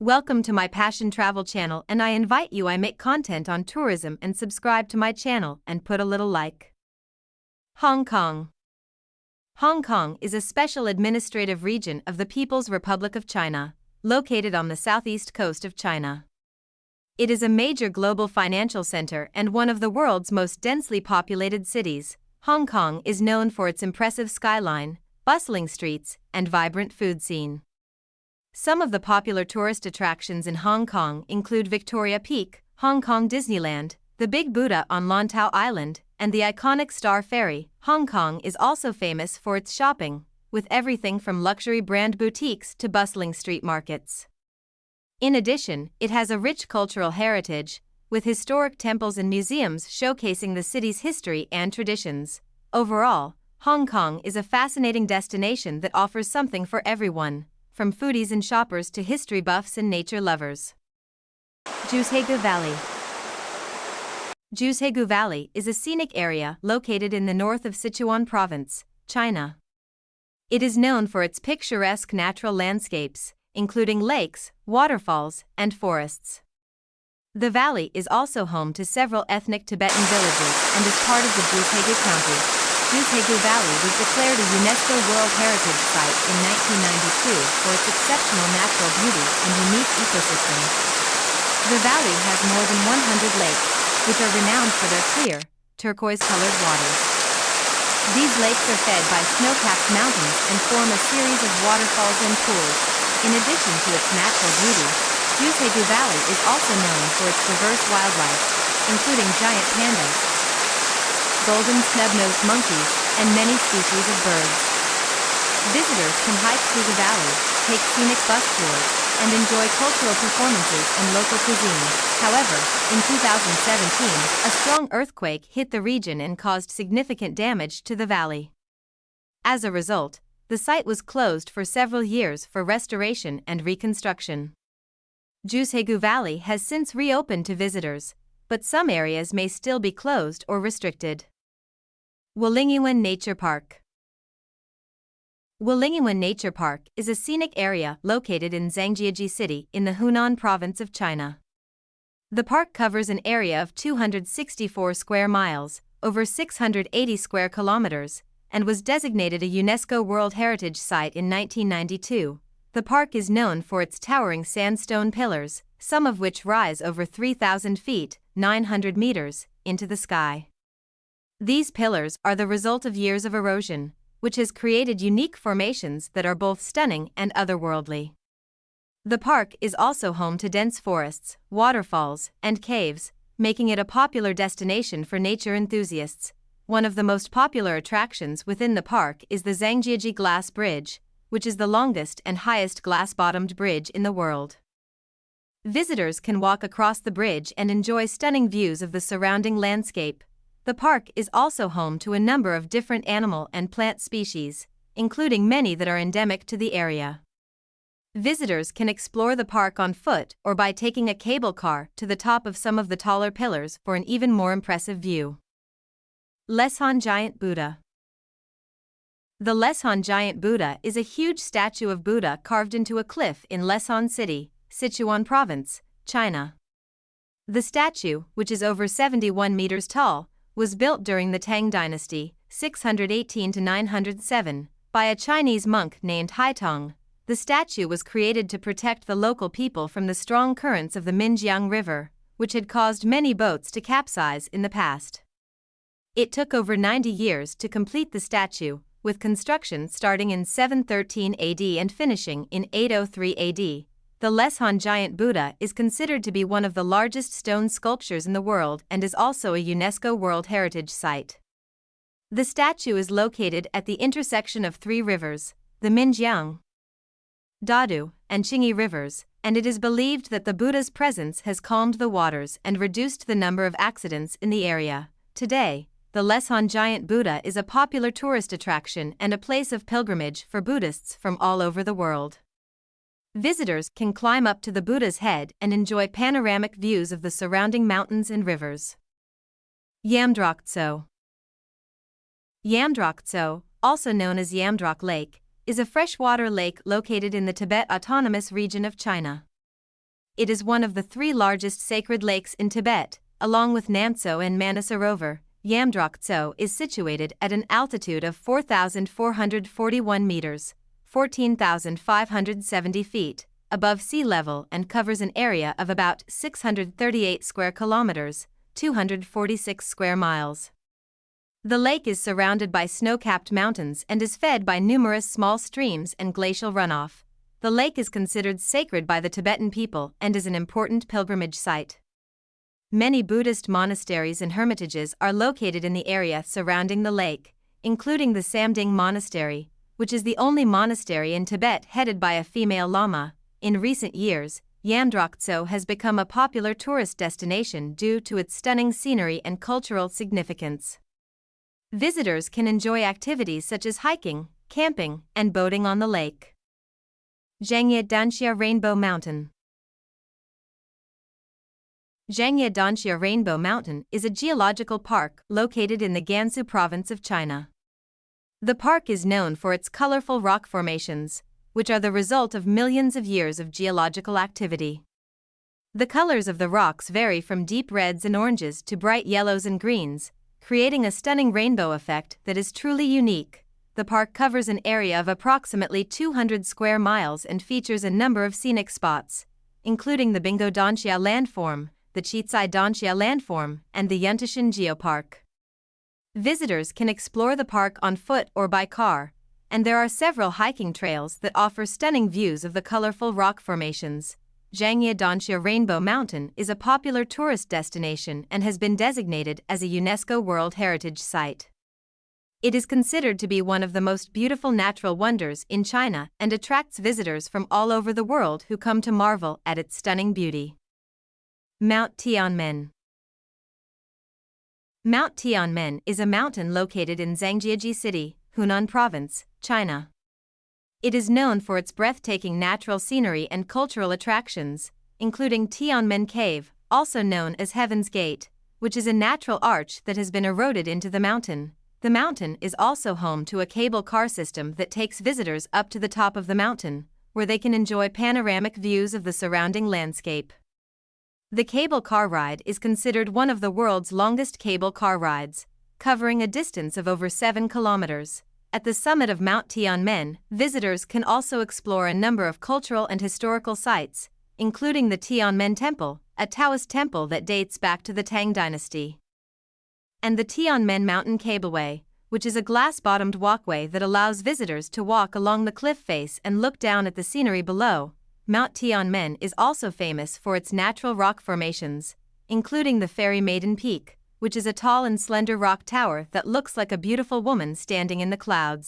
Welcome to my Passion Travel channel and I invite you I make content on tourism and subscribe to my channel and put a little like. Hong Kong Hong Kong is a special administrative region of the People's Republic of China, located on the southeast coast of China. It is a major global financial center and one of the world's most densely populated cities. Hong Kong is known for its impressive skyline, bustling streets, and vibrant food scene. Some of the popular tourist attractions in Hong Kong include Victoria Peak, Hong Kong Disneyland, the Big Buddha on Lantau Island, and the iconic Star Ferry. Hong Kong is also famous for its shopping, with everything from luxury brand boutiques to bustling street markets. In addition, it has a rich cultural heritage, with historic temples and museums showcasing the city's history and traditions. Overall, Hong Kong is a fascinating destination that offers something for everyone from foodies and shoppers to history buffs and nature lovers. Zhuhezhi Valley Zhuhezhi Valley is a scenic area located in the north of Sichuan Province, China. It is known for its picturesque natural landscapes, including lakes, waterfalls, and forests. The valley is also home to several ethnic Tibetan villages and is part of the Zhuhezhi County, Zhuhezhi Valley was declared a UNESCO World Heritage Site in 1992 for its exceptional natural beauty and unique ecosystem. The valley has more than 100 lakes, which are renowned for their clear, turquoise-colored waters. These lakes are fed by snow-capped mountains and form a series of waterfalls and pools. In addition to its natural beauty, Zhuhezhi Valley is also known for its diverse wildlife, including giant pandas, golden snub-nosed monkeys, and many species of birds. Visitors can hike through the valley, take scenic bus tours, and enjoy cultural performances and local cuisine. However, in 2017, a strong earthquake hit the region and caused significant damage to the valley. As a result, the site was closed for several years for restoration and reconstruction. Zhuhezhi Valley has since reopened to visitors, but some areas may still be closed or restricted. Wulingyuan Nature Park Wulingyuan Nature Park is a scenic area located in Zhangjiajie City in the Hunan province of China. The park covers an area of 264 square miles, over 680 square kilometers, and was designated a UNESCO World Heritage Site in 1992. The park is known for its towering sandstone pillars, some of which rise over 3,000 feet, 900 meters, into the sky. These pillars are the result of years of erosion, which has created unique formations that are both stunning and otherworldly. The park is also home to dense forests, waterfalls, and caves, making it a popular destination for nature enthusiasts. One of the most popular attractions within the park is the Zhangjiajie Glass Bridge, which is the longest and highest glass bottomed bridge in the world. Visitors can walk across the bridge and enjoy stunning views of the surrounding landscape. The park is also home to a number of different animal and plant species, including many that are endemic to the area. Visitors can explore the park on foot or by taking a cable car to the top of some of the taller pillars for an even more impressive view. Leshan Giant Buddha The Leshan Giant Buddha is a huge statue of Buddha carved into a cliff in Leshan City, Sichuan Province, China. The statue, which is over 71 meters tall, was built during the Tang Dynasty, 618 to 907, by a Chinese monk named Haitong. The statue was created to protect the local people from the strong currents of the Minjiang River, which had caused many boats to capsize in the past. It took over 90 years to complete the statue, with construction starting in 713 AD and finishing in 803 AD. The Leshan giant Buddha is considered to be one of the largest stone sculptures in the world and is also a UNESCO World Heritage Site. The statue is located at the intersection of three rivers, the Minjiang, Dadu, and Qingyi rivers, and it is believed that the Buddha's presence has calmed the waters and reduced the number of accidents in the area. Today, the Leshan giant Buddha is a popular tourist attraction and a place of pilgrimage for Buddhists from all over the world. Visitors can climb up to the Buddha's head and enjoy panoramic views of the surrounding mountains and rivers. Yamdrok Yamdrok also known as Yamdrok Lake, is a freshwater lake located in the Tibet Autonomous Region of China. It is one of the three largest sacred lakes in Tibet, along with Namtso and Manasarovar. Yamdrok Tso is situated at an altitude of 4,441 meters, 14,570 feet, above sea level and covers an area of about 638 square kilometers, 246 square miles. The lake is surrounded by snow-capped mountains and is fed by numerous small streams and glacial runoff. The lake is considered sacred by the Tibetan people and is an important pilgrimage site. Many Buddhist monasteries and hermitages are located in the area surrounding the lake, including the Samding Monastery, which is the only monastery in Tibet headed by a female lama. In recent years, Yamdrok Tso has become a popular tourist destination due to its stunning scenery and cultural significance. Visitors can enjoy activities such as hiking, camping, and boating on the lake. Zhangye Danxia Rainbow Mountain Zhangye Danxia Rainbow Mountain is a geological park located in the Gansu province of China. The park is known for its colorful rock formations, which are the result of millions of years of geological activity. The colors of the rocks vary from deep reds and oranges to bright yellows and greens, creating a stunning rainbow effect that is truly unique. The park covers an area of approximately 200 square miles and features a number of scenic spots, including the Binggou Danxia landform, the Qicai Danxia landform, and the Yuntashan Geopark. Visitors can explore the park on foot or by car, and there are several hiking trails that offer stunning views of the colorful rock formations. Zhangye Danxia Rainbow Mountain is a popular tourist destination and has been designated as a UNESCO World Heritage Site. It is considered to be one of the most beautiful natural wonders in China and attracts visitors from all over the world who come to marvel at its stunning beauty. Mount Tianmen Mount Tianmen is a mountain located in Zhangjiajie City, Hunan Province, China. It is known for its breathtaking natural scenery and cultural attractions, including Tianmen Cave, also known as Heaven's Gate, which is a natural arch that has been eroded into the mountain. The mountain is also home to a cable car system that takes visitors up to the top of the mountain, where they can enjoy panoramic views of the surrounding landscape. The cable car ride is considered one of the world's longest cable car rides, covering a distance of over 7 kilometers. At the summit of Mount Tianmen, visitors can also explore a number of cultural and historical sites, including the Tianmen Temple, a Taoist temple that dates back to the Tang Dynasty, and the Tianmen Mountain Cableway, which is a glass bottomed walkway that allows visitors to walk along the cliff face and look down at the scenery below. Mount Tianmen is also famous for its natural rock formations, including the Fairy Maiden Peak, which is a tall and slender rock tower that looks like a beautiful woman standing in the clouds.